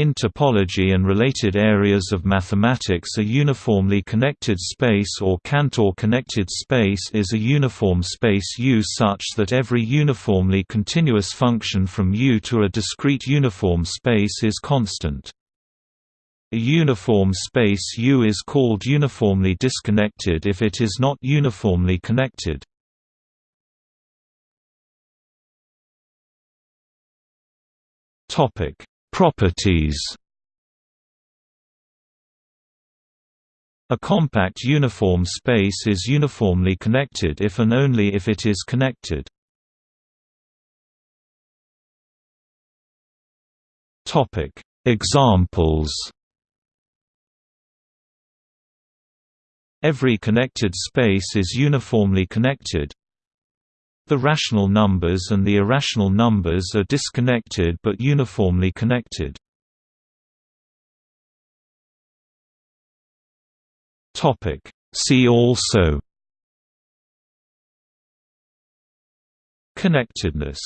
In topology and related areas of mathematics a uniformly connected space or Cantor-connected space is a uniform space U such that every uniformly continuous function from U to a discrete uniform space is constant. A uniform space U is called uniformly disconnected if it is not uniformly connected. Topic Properties. A compact uniform space is uniformly connected if and only if it is connected. Topic: Examples Every connected space is uniformly connected the rational numbers and the irrational numbers are disconnected but uniformly connected. See also Connectedness